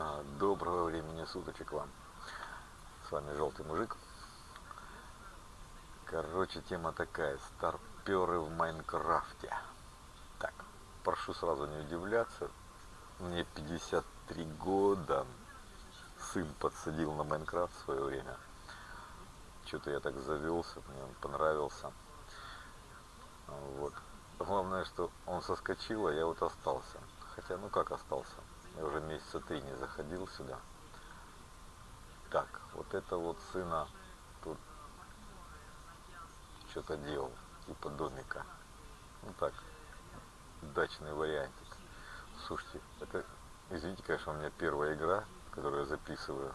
А, Доброго времени суточек вам. С вами Желтый Мужик. Короче, тема такая. Старперы в Майнкрафте. Так, прошу сразу не удивляться. Мне 53 года. Сын подсадил на Майнкрафт в свое время. Что-то я так завелся, мне он понравился. Вот. Главное, что он соскочил, а я вот остался. Хотя, ну как остался? Я уже месяца три не заходил сюда. Так, вот это вот сына тут что-то делал, типа домика. Ну так, дачный вариантик. Слушайте, это, извините, конечно, у меня первая игра, которую я записываю.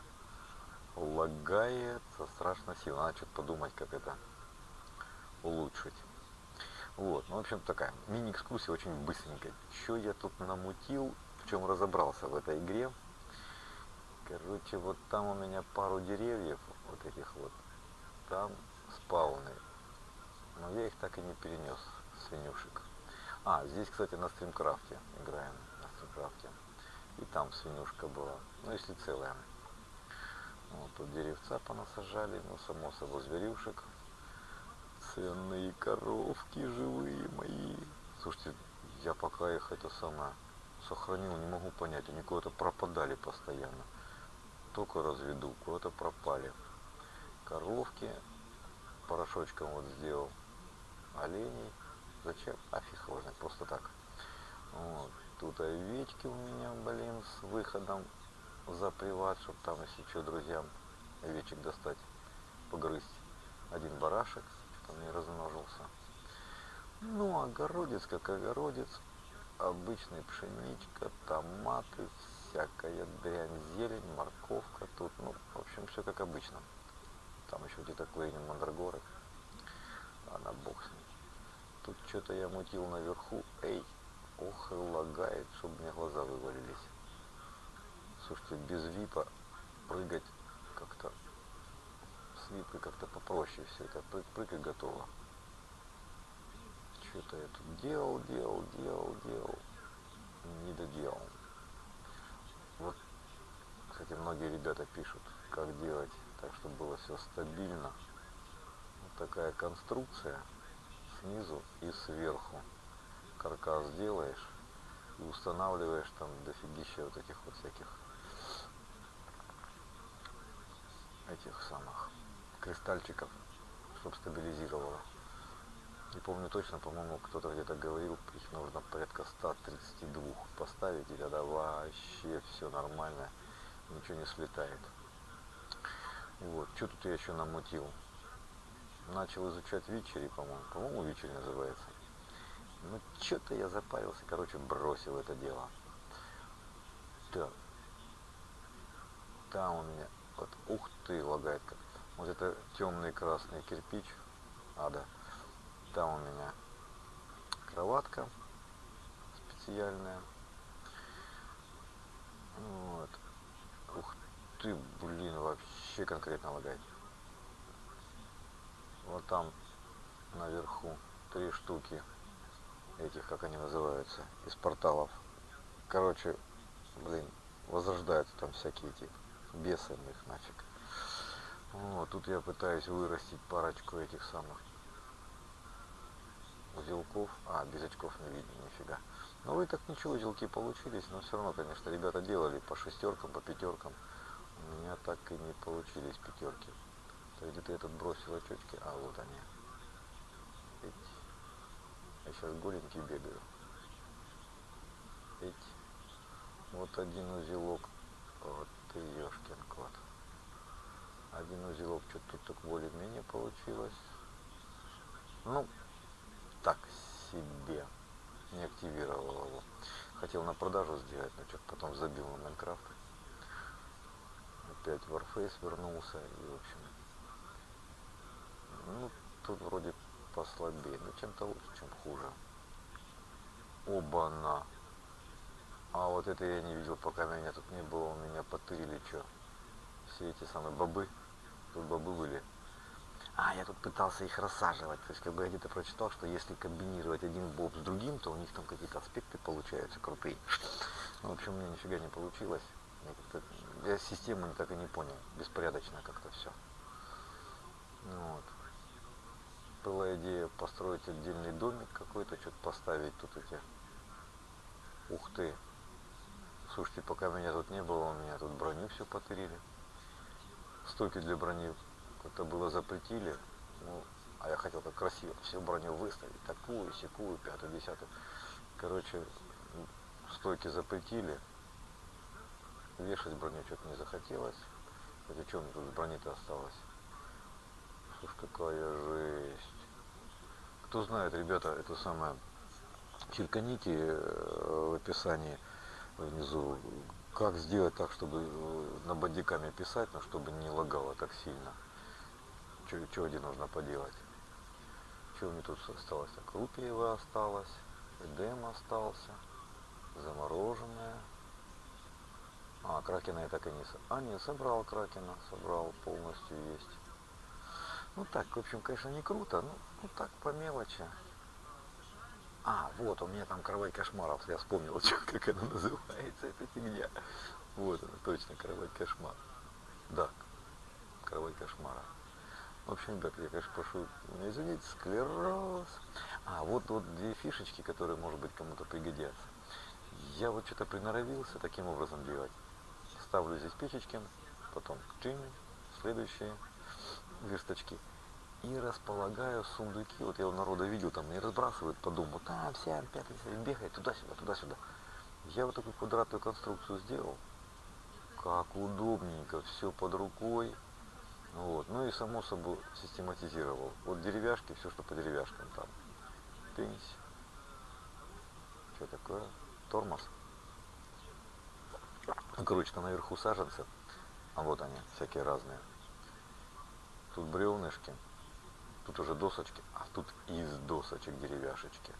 Лагает страшно сильно. Надо что-то подумать, как это улучшить. Вот, ну, в общем, такая мини-экскурсия очень быстренькая. Что я тут намутил, в чем разобрался в этой игре. Короче, вот там у меня пару деревьев, вот этих вот, там спауны. Но я их так и не перенес, свинюшек. А, здесь, кстати, на стримкрафте играем, на стримкрафте. И там свинюшка была, ну если целая. Вот тут деревца понасажали, ну само собой зверюшек. Ценные коровки живые мои. Слушайте, я пока их это самое сохранил, не могу понять, они куда-то пропадали постоянно. Только разведу, куда-то пропали. Коровки порошочком вот сделал. Оленей. Зачем? А фиг его знает, просто так. Вот. Тут овечки у меня, блин, с выходом за приват, чтобы там, если что, друзьям овечек достать, погрызть. Один барашек, что-то не размножился. Ну, огородец как огородец, обычная пшеничка, томаты, всякая дрянь, зелень, морковка тут, ну, в общем, все как обычно. Там еще где-то клейнин мандрагоры. Ладно, бог с ним. Тут что-то я мутил наверху. Эй, ох и лагает, чтобы мне глаза вывалились. Слушайте, без випа прыгать как-то с випой как-то попроще все это. Прыг, прыгать готово что-то я тут делал, делал, делал, делал, не доделал. Вот, кстати, многие ребята пишут, как делать так, чтобы было все стабильно. Вот такая конструкция снизу и сверху. Каркас делаешь и устанавливаешь там дофигища вот этих вот всяких этих самых кристальчиков, чтобы стабилизировало. Не помню точно, по-моему, кто-то где-то говорил, их нужно порядка 132 поставить, и тогда вообще все нормально, ничего не слетает. Вот, что тут я еще намутил? Начал изучать вечери, по-моему, по-моему, вечер называется. Ну, что-то я запарился, короче, бросил это дело. Так. Там у меня, вот, ух ты, лагает как. Вот это темный красный кирпич, ада. Там у меня кроватка специальная. Вот. Ух ты, блин, вообще конкретно лагает. Вот там наверху три штуки этих, как они называются, из порталов. Короче, блин, возрождаются там всякие эти бесы их нафиг. Вот, тут я пытаюсь вырастить парочку этих самых узелков, а без очков не видно нифига. Но вы так ничего, узелки получились, но все равно, конечно, ребята делали по шестеркам, по пятеркам. У меня так и не получились пятерки. То есть где-то этот бросил очечки, а вот они. Эти. Я сейчас голенький бегаю. Эти. Вот один узелок. Вот ты ешкин кот. Один узелок что-то тут так более-менее получилось. Ну, так себе. Не активировал его. Хотел на продажу сделать, но что-то потом забил на Майнкрафт. Опять Warface вернулся и в общем. Ну, тут вроде послабее, но чем-то лучше, чем хуже. Оба-на. А вот это я не видел, пока меня тут не было, у меня потырили что. Все эти самые бобы. Тут бобы были. А, я тут пытался их рассаживать. То есть, как бы я где-то прочитал, что если комбинировать один боб с другим, то у них там какие-то аспекты получаются крутые. Ну, в общем, у меня нифига не получилось. Как-то- Я систему так и не понял. Беспорядочно как-то все. Вот. Была идея построить отдельный домик какой-то, что-то поставить тут эти. Ух ты. Слушайте, пока меня тут не было, у меня тут броню все потырили. Стойки для брони как-то было запретили. Ну, а я хотел так красиво всю броню выставить. Такую, секую, пятую, десятую. Короче, стойки запретили. Вешать броню что-то не захотелось. Хотя что мне тут с брони-то осталось? Слушай, какая жесть. Кто знает, ребята, это самое, черканите э, в описании внизу, как сделать так, чтобы э, на бодиками писать, но чтобы не лагало так сильно. Что где нужно поделать? Что мне тут осталось? Так, Рупиева осталось, Эдем остался, замороженная. А, Кракена я так и не... А, нет, собрал Кракена, собрал, полностью есть. Ну так, в общем, конечно, не круто, ну, ну так, по мелочи. А, вот, у меня там кровать кошмаров, я вспомнил, как она называется, эта фигня. Вот она, точно, кровать кошмар. Да, кровать кошмара. В общем, ребят, я, конечно, прошу меня извинить, склероз. А, вот, вот две фишечки, которые, может быть, кому-то пригодятся. Я вот что-то приноровился таким образом делать. Ставлю здесь печечки, потом чин, следующие версточки. И располагаю сундуки. Вот я у народа видел, там не разбрасывают по дому. Там вся пятый бегает туда-сюда, туда-сюда. Я вот такую квадратную конструкцию сделал. Как удобненько, все под рукой. Вот. Ну и само собой систематизировал. Вот деревяшки, все, что по деревяшкам там. Пенись. Что такое? Тормоз. Там наверху саженцы. А вот они, всякие разные. Тут бревнышки. Тут уже досочки. А тут из досочек деревяшечки.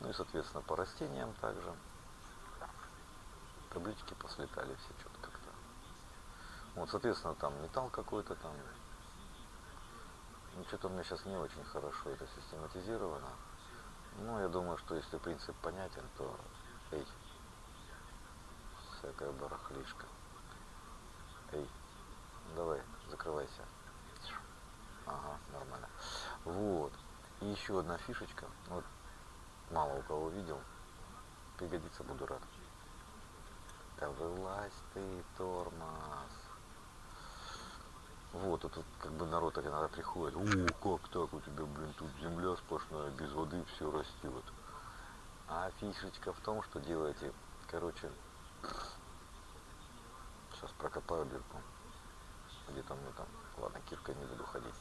Ну и, соответственно, по растениям также. Таблички послетали все как-то. Вот, соответственно, там металл какой-то там. Ну, что-то у меня сейчас не очень хорошо это систематизировано. Ну, я думаю, что если принцип понятен, то эй, всякая барахлишка. Эй, давай, закрывайся. Ага, нормально. Вот. И еще одна фишечка. Вот мало у кого видел. Пригодится, буду рад. Да вылазь ты, тормоз. Вот, тут как бы народ иногда приходит. О, как так у тебя, блин, тут земля сплошная, без воды все растет. А фишечка в том, что делаете, короче, сейчас прокопаю дырку. Где там, ну там, ладно, киркой не буду ходить.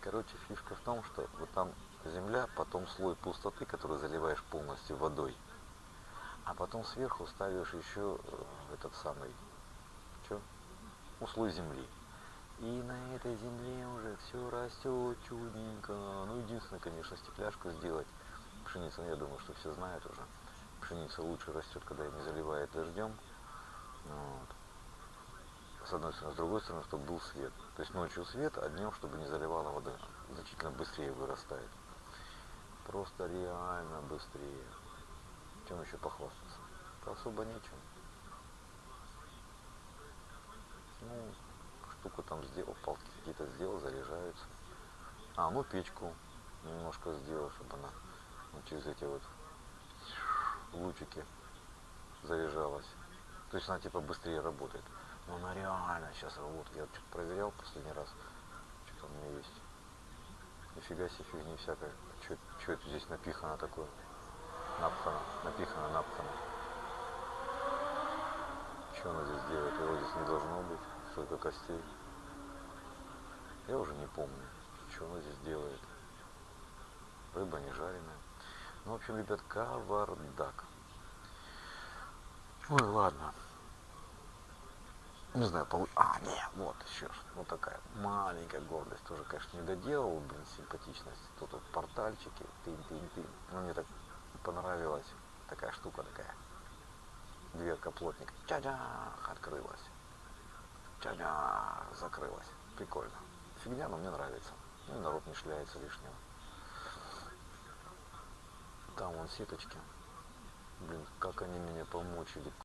Короче, фишка в том, что вот там земля, потом слой пустоты, который заливаешь полностью водой. А потом сверху ставишь еще э, этот самый, что? Ну, слой земли. И на этой земле уже все растет чудненько. Ну, единственное, конечно, стекляшку сделать. Пшеница, ну, я думаю, что все знают уже. Пшеница лучше растет, когда ее не заливает дождем. Вот. С одной стороны, с другой стороны, чтобы был свет. То есть ночью свет, а днем, чтобы не заливала вода. Значительно быстрее вырастает. Просто реально быстрее. Чем еще похвастаться? Да особо нечем. Ну, штуку там сделал, палки какие-то сделал, заряжаются. А, ну печку немножко сделал, чтобы она вот через эти вот лучики заряжалась. То есть она типа быстрее работает. Но она реально сейчас работает. Я что-то проверял последний раз. Что-то у меня есть. Нифига себе фигни всякой. Что это здесь напихано такое? Напхано, напихано, напхано. Что она здесь делает? Его здесь не должно быть. Столько костей. Я уже не помню, что она здесь делает. Рыба не жареная. Ну, в общем, ребят, кавардак. Ой, ладно. Не знаю, полу... А, нет, вот еще ж, вот такая маленькая гордость. Тоже, конечно, не доделал, блин, симпатичность. Тут вот портальчики, тын-тын-тын. Ну, мне так понравилась такая штука такая. Дверка плотника. Ча-чах, открылась. Ча-чах, закрылась. Прикольно. Фигня, но мне нравится. Ну, и народ не шляется лишнего. Там вон сеточки. Блин, как они меня помучили.